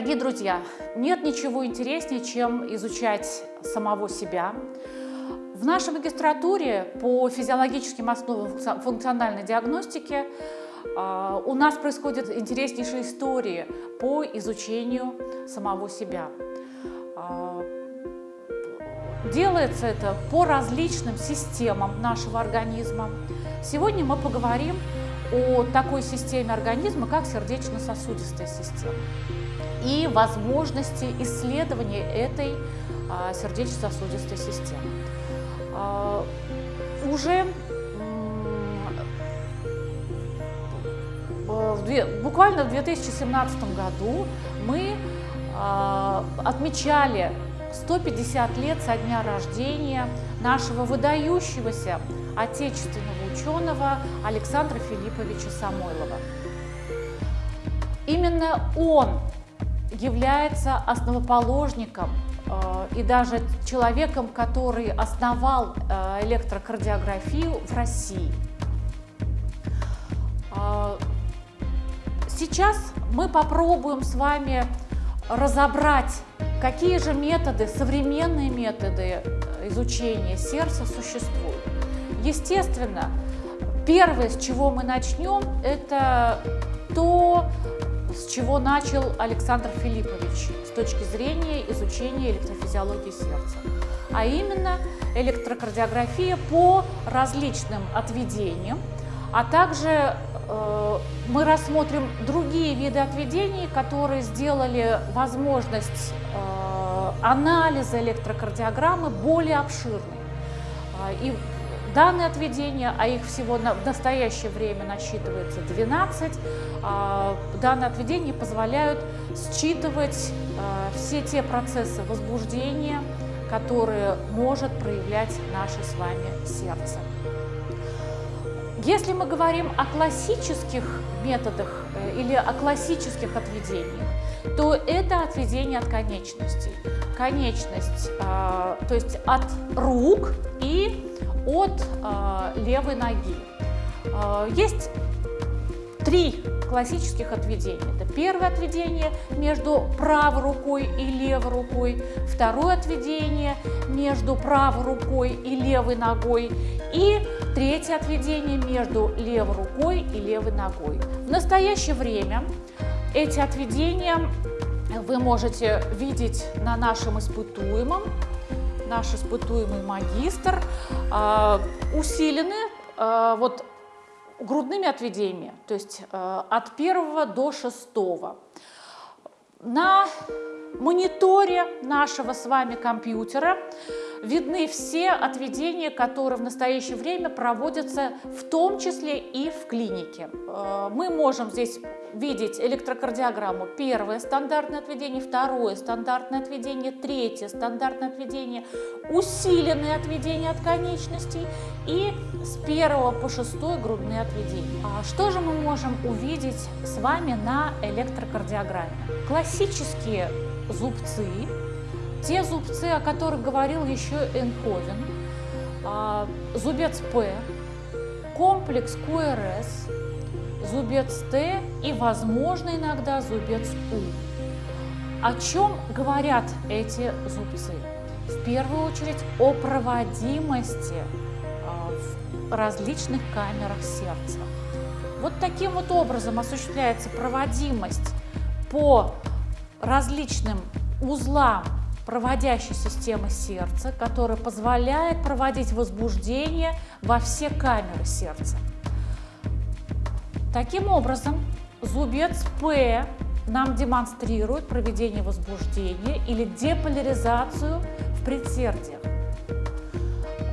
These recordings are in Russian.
Дорогие друзья, нет ничего интереснее, чем изучать самого себя. В нашей магистратуре по физиологическим основам функциональной диагностики а, у нас происходят интереснейшие истории по изучению самого себя. А, делается это по различным системам нашего организма. Сегодня мы поговорим о такой системе организма, как сердечно-сосудистая система и возможности исследования этой а, сердечно-сосудистой системы. А, уже буквально в 2017 году мы а, отмечали 150 лет со дня рождения нашего выдающегося отечественного ученого Александра Филипповича Самойлова. Именно он является основоположником э, и даже человеком, который основал э, электрокардиографию в России. Э, сейчас мы попробуем с вами разобрать, какие же методы, современные методы изучения сердца существуют. Естественно, первое, с чего мы начнем, это то, с чего начал Александр Филиппович с точки зрения изучения электрофизиологии сердца, а именно электрокардиография по различным отведениям, а также э, мы рассмотрим другие виды отведений, которые сделали возможность э, анализа электрокардиограммы более обширной. А, и данные отведения, а их всего на, в настоящее время насчитывается 12, а, данные отведения позволяют считывать а, все те процессы возбуждения, которые может проявлять наше с вами сердце. Если мы говорим о классических методах э, или о классических отведениях, то это отведение от конечностей. Конечность, а, то есть от рук и от э, левой ноги. Э, есть три классических отведения. Это первое отведение между правой рукой и левой рукой, второе отведение между правой рукой и левой ногой и третье отведение между левой рукой и левой ногой. В настоящее время эти отведения вы можете видеть на нашем испытуемом наш испытуемый магистр, а, усилены а, вот грудными отведениями, то есть а, от первого до шестого. На мониторе нашего с вами компьютера видны все отведения, которые в настоящее время проводятся в том числе и в клинике. Мы можем здесь видеть электрокардиограмму. Первое стандартное отведение, второе стандартное отведение, третье стандартное отведение, усиленное отведение от конечностей и с первого по шестой грудные отведения. А что же мы можем увидеть с вами на электрокардиограмме? Классические зубцы, те зубцы, о которых говорил еще Энховен, а, зубец П, комплекс КРС, зубец Т и, возможно, иногда зубец У. О чем говорят эти зубцы? В первую очередь о проводимости а, в различных камерах сердца. Вот таким вот образом осуществляется проводимость по различным узлам проводящей системы сердца, которая позволяет проводить возбуждение во все камеры сердца. Таким образом, зубец П нам демонстрирует проведение возбуждения или деполяризацию в предсердиях.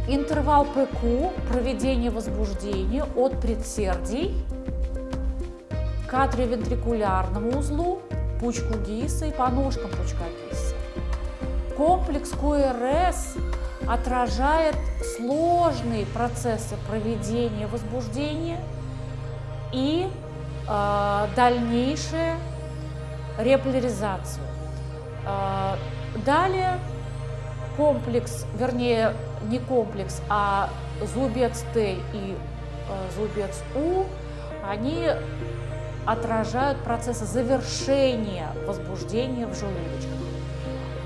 Интервал ПК – проведение возбуждения от предсердий к атриовентрикулярному узлу, пучку ГИСа и по ножкам пучка ГИСа. Комплекс КРС отражает сложные процессы проведения возбуждения – и э, дальнейшую реполяризацию. Э, далее комплекс, вернее не комплекс, а зубец Т и э, зубец У, они отражают процессы завершения возбуждения в желудочках.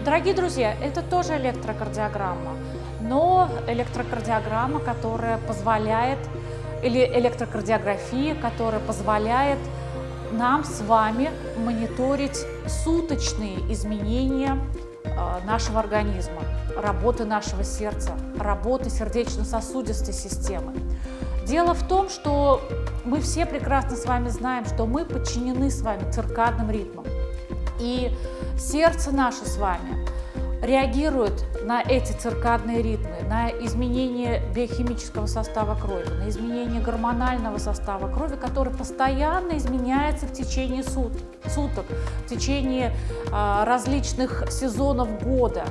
Дорогие друзья, это тоже электрокардиограмма, но электрокардиограмма, которая позволяет, или электрокардиография, которая позволяет нам с вами мониторить суточные изменения э, нашего организма, работы нашего сердца, работы сердечно-сосудистой системы. Дело в том, что мы все прекрасно с вами знаем, что мы подчинены с вами циркадным ритмам. И сердце наше с вами реагирует на эти циркадные ритмы, на изменение биохимического состава крови, на изменение гормонального состава крови, который постоянно изменяется в течение сут, суток, в течение а, различных сезонов года.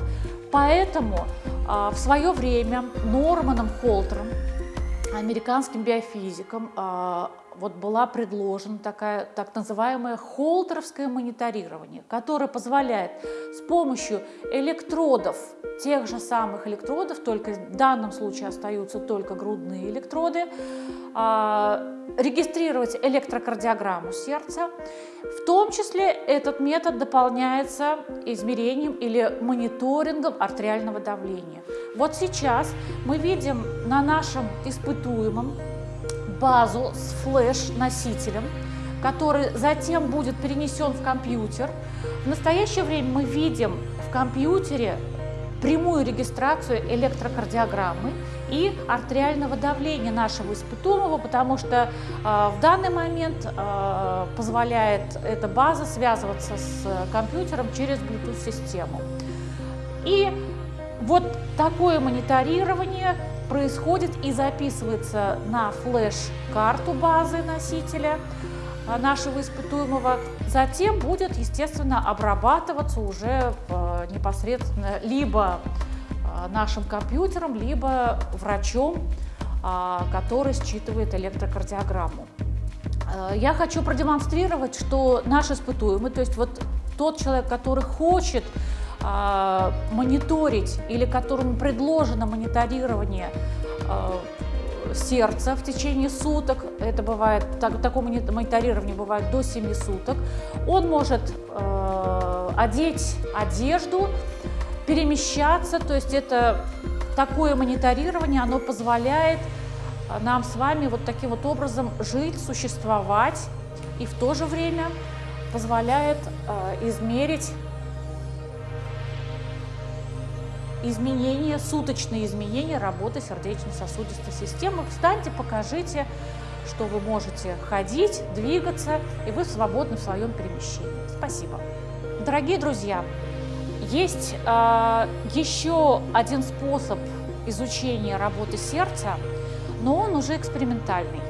Поэтому а, в свое время Норманом Холтером, американским биофизиком, а, вот была предложена такая так называемое холтеровское мониторирование, которое позволяет с помощью электродов, тех же самых электродов, только в данном случае остаются только грудные электроды, а, регистрировать электрокардиограмму сердца. В том числе этот метод дополняется измерением или мониторингом артериального давления. Вот сейчас мы видим на нашем испытуемом базу с флеш-носителем, который затем будет перенесен в компьютер. В настоящее время мы видим в компьютере прямую регистрацию электрокардиограммы и артериального давления нашего испытуемого, потому что э, в данный момент э, позволяет эта база связываться с компьютером через Bluetooth-систему. И вот такое мониторирование происходит и записывается на флеш-карту базы носителя а, нашего испытуемого. Затем будет, естественно, обрабатываться уже э, непосредственно либо э, нашим компьютером, либо врачом, который считывает электрокардиограмму. Э, я хочу продемонстрировать, что наш испытуемый, то есть вот тот человек, который хочет а, мониторить или которому предложено мониторирование а, сердца в течение суток, это бывает, так, такое мониторирование бывает до 7 суток, он может э, одеть одежду, перемещаться, то есть это такое мониторирование, оно позволяет нам с вами вот таким вот образом жить, существовать и в то же время позволяет э, измерить изменения, суточные изменения работы сердечно-сосудистой системы. Встаньте, покажите, что вы можете ходить, двигаться, и вы свободны в своем перемещении. Спасибо. Дорогие друзья, есть э, еще один способ изучения работы сердца, но он уже экспериментальный.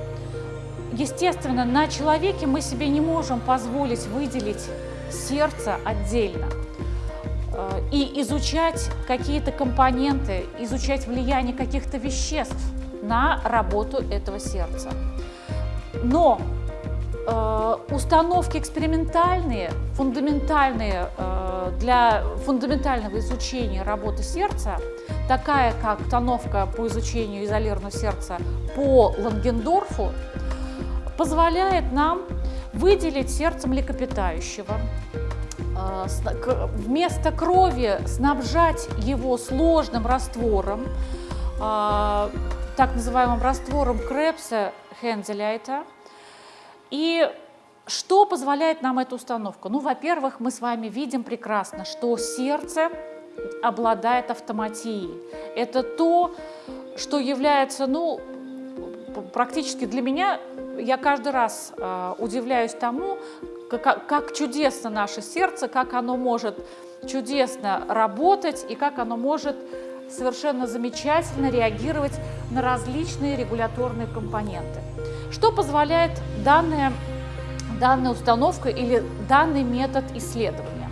Естественно, на человеке мы себе не можем позволить выделить сердце отдельно – и изучать какие-то компоненты, изучать влияние каких-то веществ на работу этого сердца. Но э, установки экспериментальные, фундаментальные э, для фундаментального изучения работы сердца, такая как установка по изучению изолированного сердца по Лангендорфу, позволяет нам выделить сердце млекопитающего, вместо крови снабжать его сложным раствором, а, так называемым раствором Крепса Хензеляйта. И что позволяет нам эта установка? Ну, во-первых, мы с вами видим прекрасно, что сердце обладает автоматией. Это то, что является, ну, практически для меня, я каждый раз э, удивляюсь тому, как, как чудесно наше сердце, как оно может чудесно работать и как оно может совершенно замечательно реагировать на различные регуляторные компоненты. Что позволяет данная, данная установка или данный метод исследования?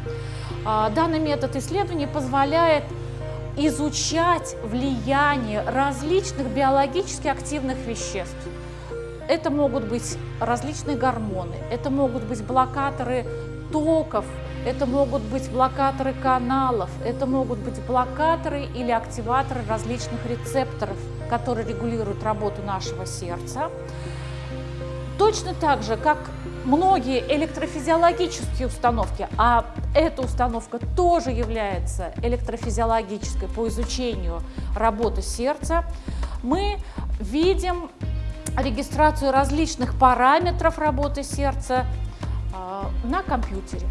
А, данный метод исследования позволяет изучать влияние различных биологически активных веществ это могут быть различные гормоны, это могут быть блокаторы токов, это могут быть блокаторы каналов, это могут быть блокаторы или активаторы различных рецепторов, которые регулируют работу нашего сердца. Точно так же, как многие электрофизиологические установки, а эта установка тоже является электрофизиологической по изучению работы сердца, мы видим регистрацию различных параметров работы сердца э, на компьютере.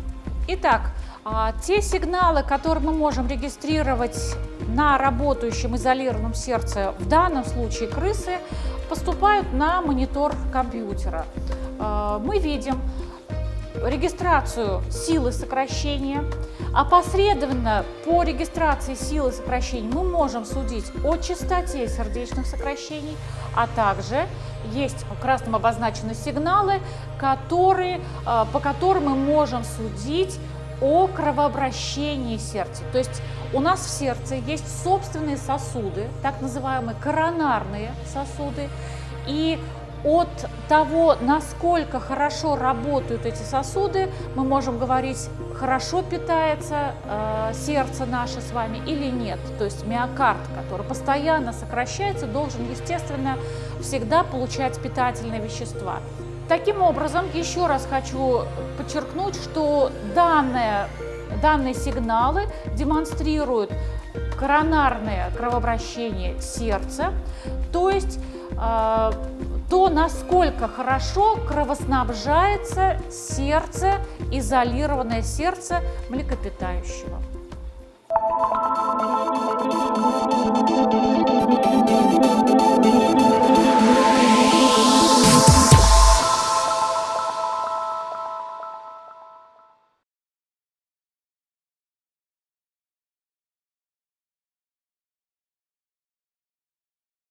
Итак, э, те сигналы, которые мы можем регистрировать на работающем изолированном сердце, в данном случае крысы, поступают на монитор компьютера. Э, мы видим регистрацию силы сокращения. Опосредованно по регистрации силы сокращений мы можем судить о частоте сердечных сокращений, а также есть красным обозначены сигналы, которые, э, по которым мы можем судить о кровообращении сердца. То есть у нас в сердце есть собственные сосуды, так называемые коронарные сосуды, и от того, насколько хорошо работают эти сосуды, мы можем говорить, хорошо питается э, сердце наше с вами или нет. То есть миокард, который постоянно сокращается, должен, естественно, всегда получать питательные вещества. Таким образом, еще раз хочу подчеркнуть, что данные, данные сигналы демонстрируют коронарное кровообращение сердца, то есть э, то насколько хорошо кровоснабжается сердце, изолированное сердце млекопитающего. Thank you.